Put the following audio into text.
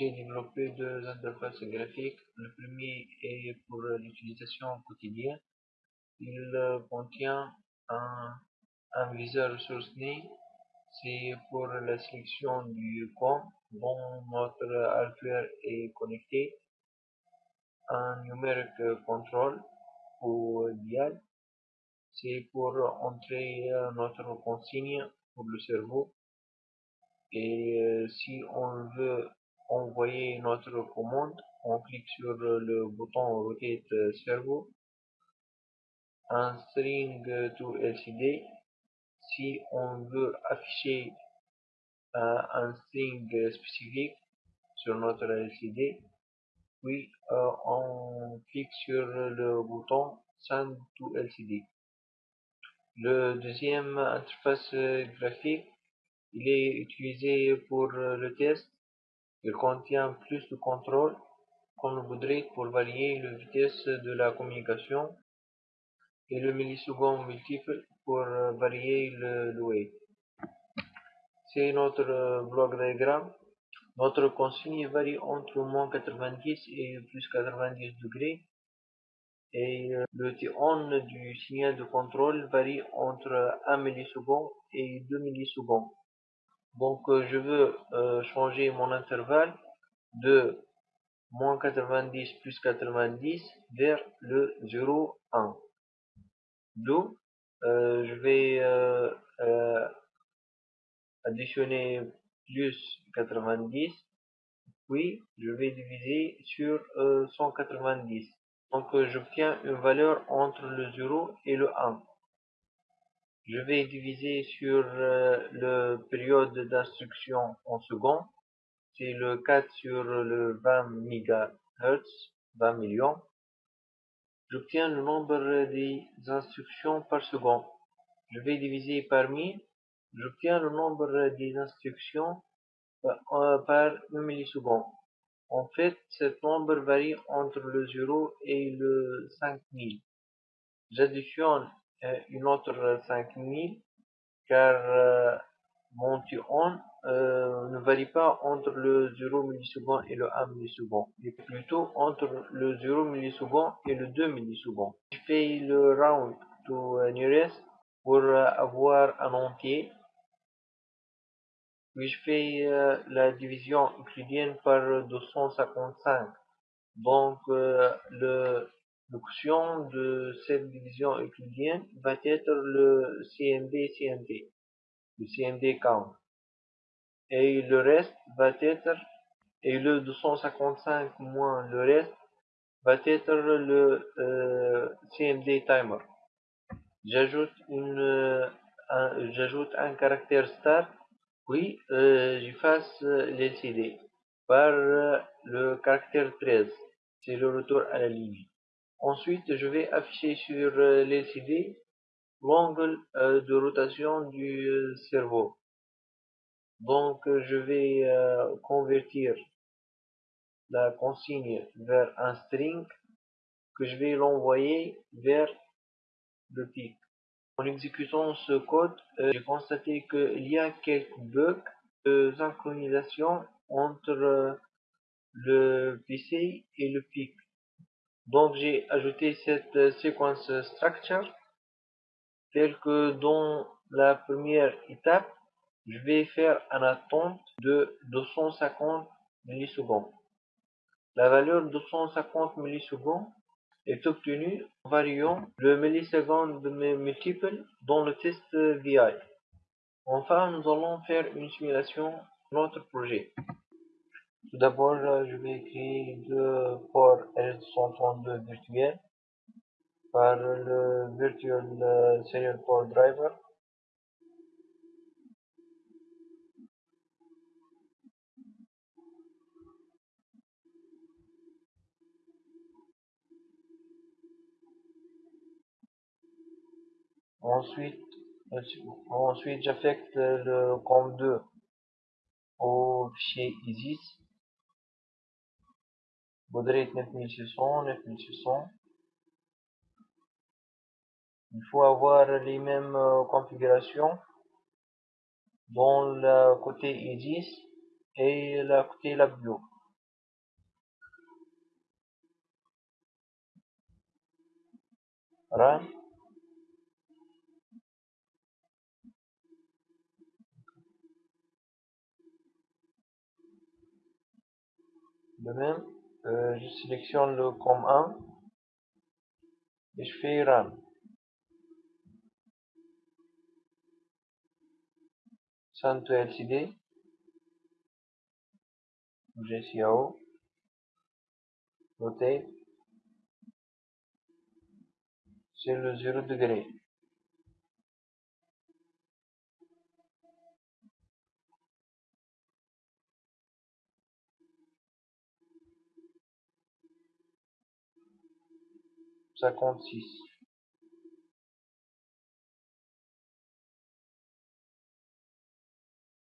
J'ai développé deux interfaces graphiques. Le premier est pour l'utilisation quotidienne. Il contient un, un viseur ressource. C'est pour la sélection du compte dont notre hardware est connecté. Un numérique control ou dial. C'est pour entrer notre consigne pour le cerveau. Et si on veut envoyer notre commande, on clique sur le bouton Rotate Servo. Un string to LCD. Si on veut afficher un string spécifique sur notre LCD, puis on clique sur le bouton Send to LCD. Le deuxième interface graphique, il est utilisé pour le test il contient plus de contrôle qu'on voudrait pour varier la vitesse de la communication et le milliseconde multiple pour varier le loué. C'est notre bloc diagramme. Notre consigne varie entre moins 90 et plus 90 degrés. Et le T-on du signal de contrôle varie entre 1 milliseconde et 2 millisecondes. Donc euh, je veux euh, changer mon intervalle de moins 90 plus 90 vers le 0, 1. D'où euh, je vais additionner plus 90, puis je vais diviser sur 190. Donc j'obtiens une valeur entre le 0 et le 1 je vais diviser sur euh, le période d'instruction en secondes. C'est le 4 sur le 20 MHz, 20 millions. J'obtiens le nombre des instructions par seconde. Je vais diviser par 1000. J'obtiens le nombre des instructions euh, par 1 milliseconde. En fait, ce nombre varie entre le 0 et le 5000. J'additionne une autre 5000 car euh, mon euh, ne varie pas entre le 0 milliseconde et le 1 milliseconde, mais plutôt entre le 0 milliseconde et le 2 millisecondes. Je fais le round to nearest pour avoir un entier. Puis je fais la division euclidienne par 255. Donc le quotient de cette division euclidienne va être le CMD-CMD, le CMD count. Et le reste va être, et le 255 moins le reste, va être le euh, CMD timer. J'ajoute un, j'ajoute un caractère start, puis euh, j'efface l'LCD par le caractère 13. C'est le retour à la ligne. Ensuite, je vais afficher sur euh, l'LCD l'angle euh, de rotation du euh, cerveau. Donc, je vais convertir la consigne vers un string que je vais l'envoyer vers le pic. En exécutant ce code, j'ai constaté qu'il y a quelques bugs de synchronisation entre le PC et le pic. Donc j'ai ajouté cette euh, séquence structure telle que dans la première étape, je vais faire un attente de 250 millisecondes. La valeur de 250 millisecondes est obtenue en variant le milliseconde multiple dans le test VI. Enfin, nous allons faire une simulation de notre projet. Tout d'abord, je vais créer deux ports RS232 virtuels par le Virtual Serial Port Driver. Ensuite, ensuite j'affecte le COM2 au fichier ISIS Baudrite 9600, 9600. Il faut avoir les mêmes euh, configurations dans le côté Edis et le côté Labio. Run. De même euh, je sélectionne le com 1 et je fais run. Send to LCD GCAO rotate c'est le 0 degré cinquante